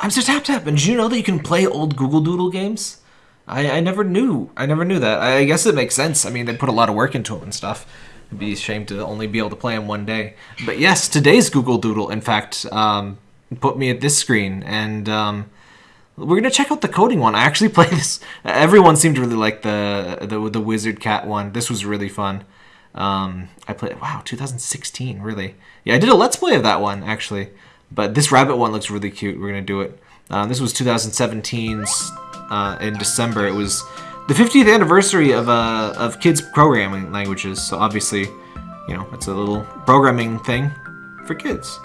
I'm Sir Tap Tap, and did you know that you can play old Google Doodle games? I, I never knew. I never knew that. I guess it makes sense. I mean, they put a lot of work into them and stuff. It'd be a shame to only be able to play them one day. But yes, today's Google Doodle, in fact, um, put me at this screen, and um, we're gonna check out the coding one. I actually played this. Everyone seemed to really like the the the Wizard Cat one. This was really fun. Um, I played. Wow, 2016, really. Yeah, I did a let's play of that one actually. But this rabbit one looks really cute. We're gonna do it. Um, this was 2017's uh, in December. It was the 50th anniversary of uh, of kids programming languages. So obviously, you know, it's a little programming thing for kids.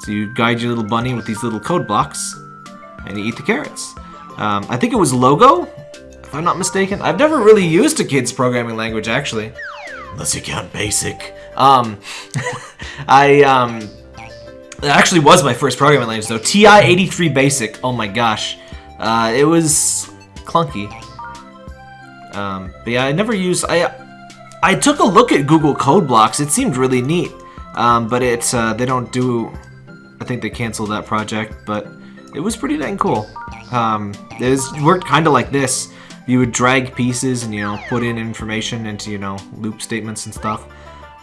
So you guide your little bunny with these little code blocks, and you eat the carrots. Um, I think it was Logo, if I'm not mistaken. I've never really used a kids programming language actually, unless you count Basic. Um, I um, it actually was my first programming language though. TI-83 Basic. Oh my gosh. Uh, it was clunky. Um, but yeah, I never used... I I took a look at Google Code Blocks. It seemed really neat. Um, but it's uh, they don't do... I think they canceled that project, but it was pretty dang cool. Um, it was, worked kind of like this. You would drag pieces and, you know, put in information into, you know, loop statements and stuff.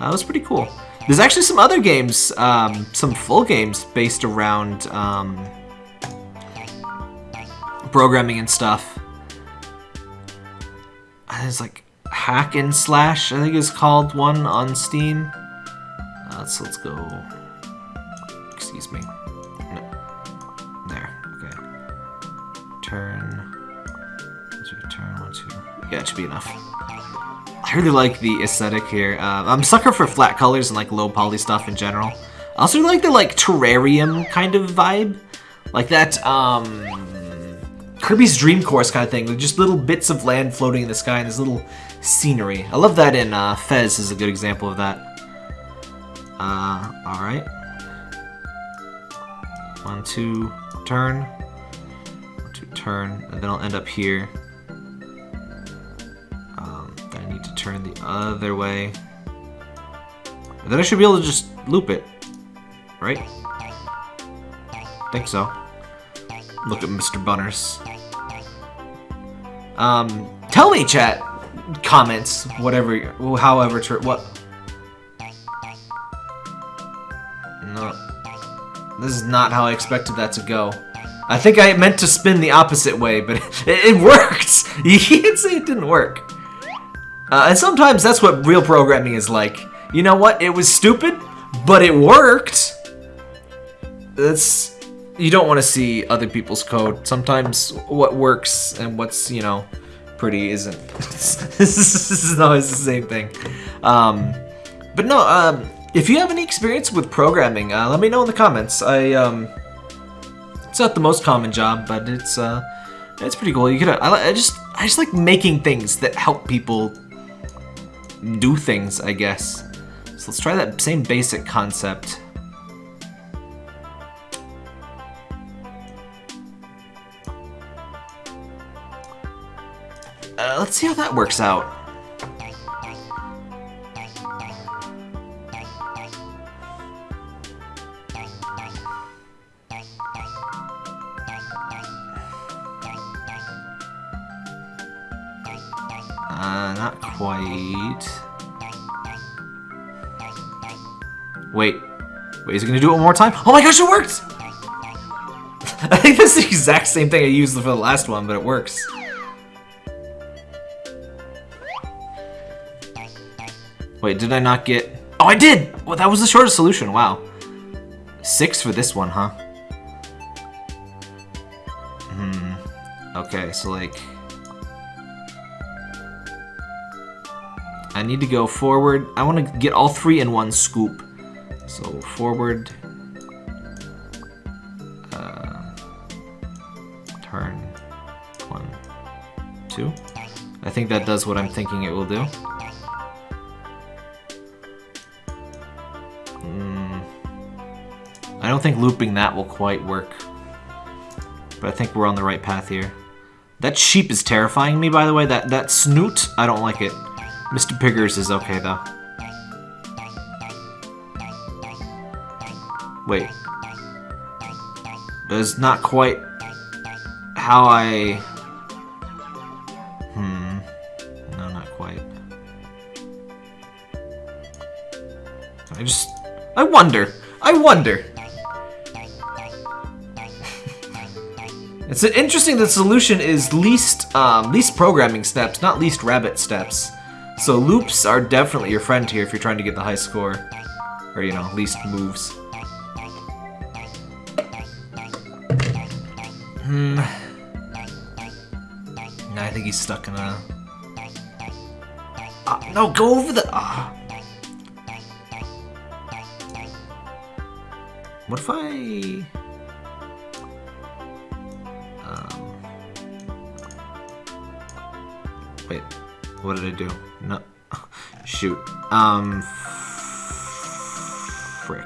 It was pretty cool. There's actually some other games, um, some full games based around um, programming and stuff. There's like Hack and Slash, I think is called one on Steam. Uh, let's let's go. Excuse me. No. There. Okay. Turn. Turn one two. Yeah, it should be enough. I really like the aesthetic here. Uh, I'm sucker for flat colors and like low poly stuff in general. I also like the like terrarium kind of vibe. Like that um, Kirby's Dream Course kind of thing. With just little bits of land floating in the sky and this little scenery. I love that in uh, Fez is a good example of that. Uh, alright. One, two, turn. One, two, turn. And then I'll end up here. Need to turn the other way. And then I should be able to just loop it. Right? think so. Look at Mr. Bunners. Um, tell me, chat, comments, whatever, however, what? No. This is not how I expected that to go. I think I meant to spin the opposite way, but it, it worked! You can't say it didn't work. Uh, and sometimes that's what real programming is like. You know what? It was stupid, but it worked. That's you don't want to see other people's code. Sometimes what works and what's you know pretty isn't. this is always the same thing. Um, but no, um, if you have any experience with programming, uh, let me know in the comments. I um, it's not the most common job, but it's uh, it's pretty cool. You could I, I just I just like making things that help people do things, I guess. So let's try that same basic concept. Uh, let's see how that works out. Quite. Wait. Wait, is it gonna do it one more time? Oh my gosh, it worked! I think that's the exact same thing I used for the last one, but it works. Wait, did I not get... Oh, I did! Well, that was the shortest solution, wow. Six for this one, huh? Hmm. Okay, so like... I need to go forward. I want to get all three in one scoop. So forward, uh, turn, one, two. I think that does what I'm thinking it will do. Mm. I don't think looping that will quite work. But I think we're on the right path here. That sheep is terrifying me, by the way. That, that snoot, I don't like it. Mr. Piggers is okay, though. Wait. It's not quite how I... Hmm. No, not quite. I just... I wonder. I wonder. It's interesting the solution is least um, least programming steps, not least rabbit steps. So loops are definitely your friend here if you're trying to get the high score. Or, you know, least moves. Hmm. No, I think he's stuck in a... Uh, no, go over the... Uh. What if I... what did I do? No. Shoot. Um... Frick.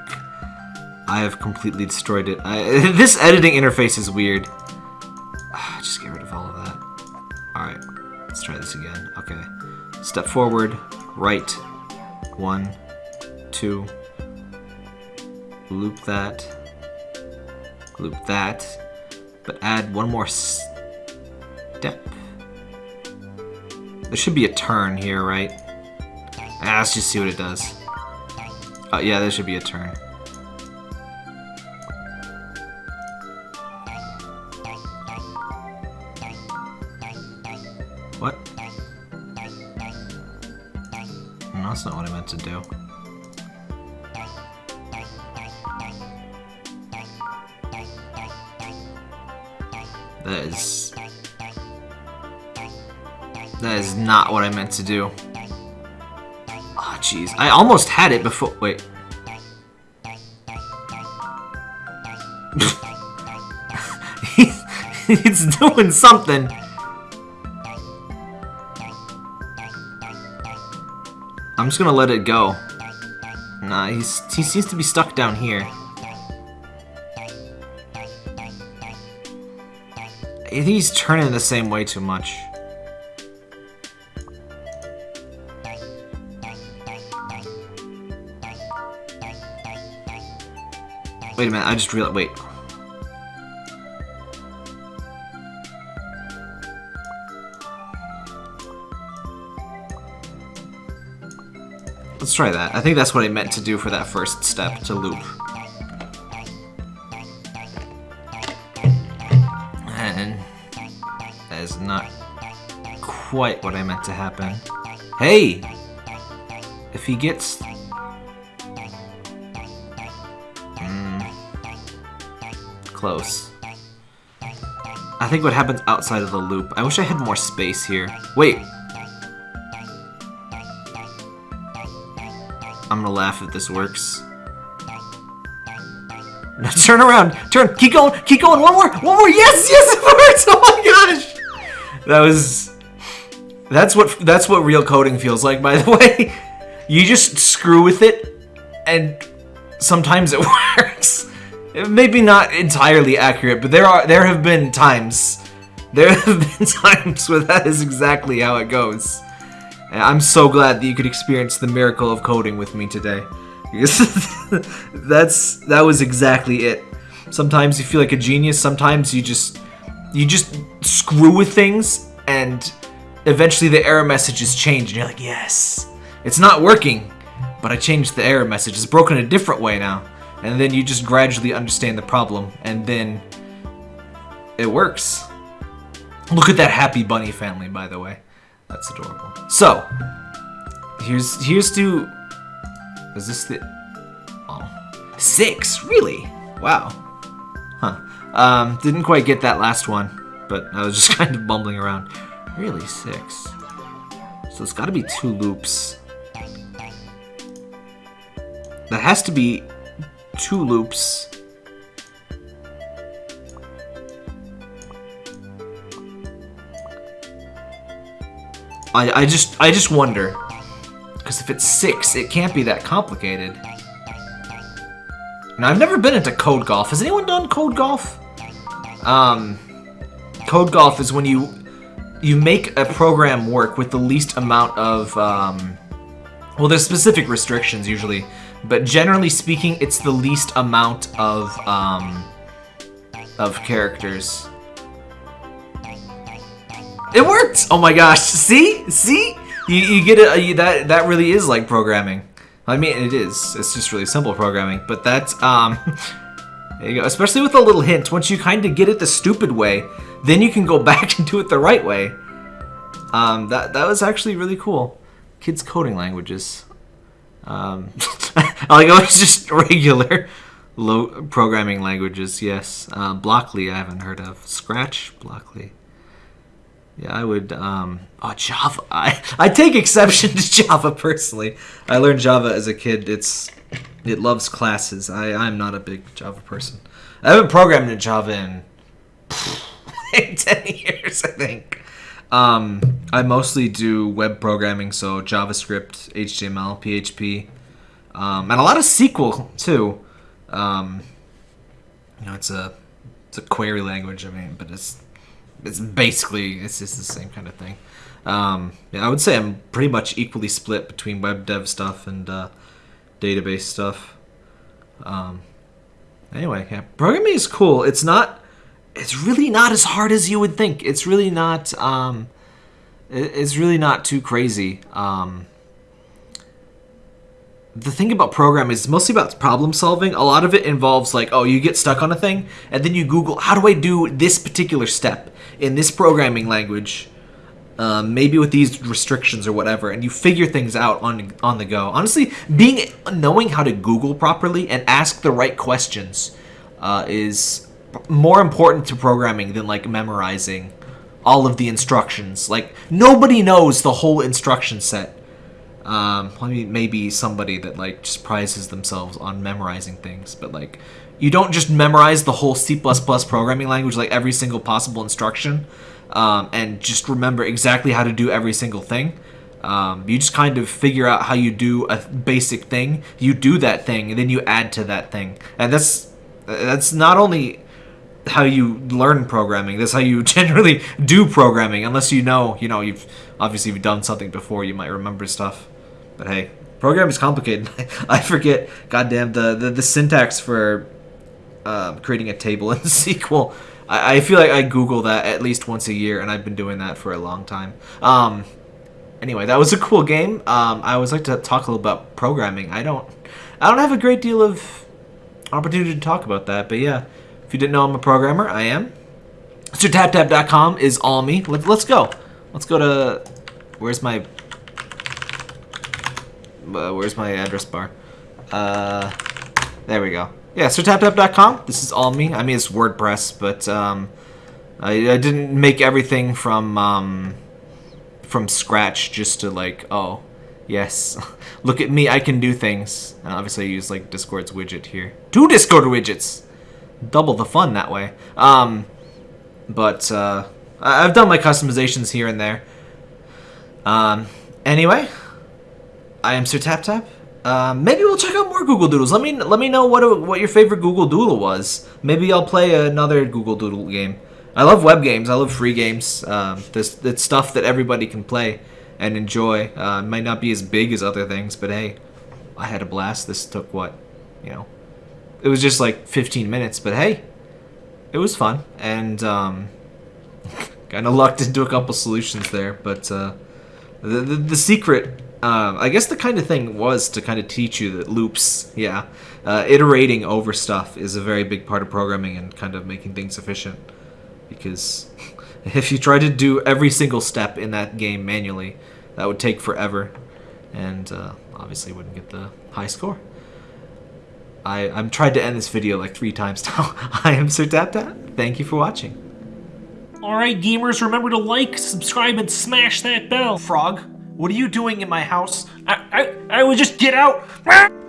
I have completely destroyed it. I, this editing interface is weird. Just get rid of all of that. Alright, let's try this again. Okay. Step forward, right, one, two, loop that, loop that, but add one more step. There should be a turn here, right? Ah, let's just see what it does. Oh, yeah, there should be a turn. What? No, that's not what I meant to do. That is... That is not what I meant to do. Oh, jeez. I almost had it before... Wait. it's doing something. I'm just gonna let it go. Nah, he's, he seems to be stuck down here. He's turning the same way too much. Wait a minute, I just realized- wait. Let's try that. I think that's what I meant to do for that first step, to loop. And that is not quite what I meant to happen. Hey! If he gets... close. I think what happens outside of the loop. I wish I had more space here. Wait, I'm gonna laugh if this works. Now turn around! Turn! Keep going! Keep going! One more! One more! Yes! Yes! It works! Oh my gosh! That was... That's what that's what real coding feels like, by the way. You just screw with it, and sometimes it works. Maybe not entirely accurate, but there are there have been times there have been times where that is exactly how it goes. And I'm so glad that you could experience the miracle of coding with me today. Because that's that was exactly it. Sometimes you feel like a genius, sometimes you just you just screw with things and eventually the error messages change and you're like, "Yes. It's not working, but I changed the error message. It's broken a different way now." And then you just gradually understand the problem and then it works. Look at that happy bunny family, by the way. That's adorable. So, here's here's to. Is this the? Oh, six. Really? Wow. Huh. Um, didn't quite get that last one, but I was just kind of bumbling around. Really, six. So it's got to be two loops. That has to be two loops. I, I just I just wonder. Because if it's six, it can't be that complicated. Now, I've never been into Code Golf. Has anyone done Code Golf? Um, Code Golf is when you you make a program work with the least amount of, um, well, there's specific restrictions usually, but generally speaking, it's the least amount of, um, of characters. It worked! Oh my gosh, see? See? You, you get it, you, that, that really is like programming. I mean, it is. It's just really simple programming. But that's, um... There you go. Especially with a little hint. Once you kind of get it the stupid way, then you can go back and do it the right way. Um, that, that was actually really cool. Kids coding languages. Um, like, oh, it's just regular low programming languages, yes. Uh, Blockly, I haven't heard of. Scratch, Blockly. Yeah, I would. Um, oh, Java. I I take exception to Java personally. I learned Java as a kid. It's it loves classes. I I'm not a big Java person. I haven't programmed in Java in ten years, I think. Um, I mostly do web programming, so JavaScript, HTML, PHP, um, and a lot of SQL too. Um, you know, it's a it's a query language. I mean, but it's it's basically it's just the same kind of thing. Um, yeah, I would say I'm pretty much equally split between web dev stuff and uh, database stuff. Um, anyway, yeah, programming is cool. It's not. It's really not as hard as you would think. It's really not. Um, it's really not too crazy. Um, the thing about programming is mostly about problem solving. A lot of it involves like, oh, you get stuck on a thing, and then you Google, how do I do this particular step in this programming language? Um, maybe with these restrictions or whatever, and you figure things out on on the go. Honestly, being knowing how to Google properly and ask the right questions uh, is more important to programming than like memorizing all of the instructions. Like nobody knows the whole instruction set um, I mean, maybe somebody that like just prizes themselves on memorizing things, but like you don't just memorize the whole C++ programming language, like every single possible instruction, um, and just remember exactly how to do every single thing. Um, you just kind of figure out how you do a basic thing. You do that thing, and then you add to that thing, and that's that's not only how you learn programming. That's how you generally do programming. Unless you know, you know, you've obviously you've done something before, you might remember stuff. But hey, program is complicated. I forget, goddamn, the, the, the syntax for uh, creating a table in SQL. I, I feel like I Google that at least once a year, and I've been doing that for a long time. Um, anyway, that was a cool game. Um, I always like to talk a little about programming. I don't, I don't have a great deal of opportunity to talk about that, but yeah, you didn't know I'm a programmer, I am. SirTapTap.com is all me. Let, let's go. Let's go to, where's my uh, where's my address bar? Uh, there we go. Yeah, sirtaptap.com. This is all me. I mean, it's WordPress, but um, I, I didn't make everything from um, from scratch just to like, oh, yes, look at me, I can do things. And obviously, I use like Discord's widget here. Two Discord widgets, double the fun that way. Um, but uh, I've done my customizations here and there. Um, anyway, I am Sir Tap Tap. Um, maybe we'll check out more Google Doodles. Let me let me know what what your favorite Google Doodle was. Maybe I'll play another Google Doodle game. I love web games. I love free games. Um, this it's stuff that everybody can play and enjoy. Uh, might not be as big as other things, but hey, I had a blast. This took what, you know, it was just like 15 minutes, but hey, it was fun and um, kind of lucked into a couple solutions there. But uh, the, the the secret um, I guess the kind of thing was to kind of teach you that loops, yeah, uh, iterating over stuff is a very big part of programming and kind of making things efficient. Because if you try to do every single step in that game manually, that would take forever, and uh, obviously wouldn't get the high score. I, I'm tried to end this video like three times now. I am Sir Tap Tap. Thank you for watching. Alright gamers, remember to like, subscribe, and smash that bell. Frog. What are you doing in my house? I, I, I would just get out.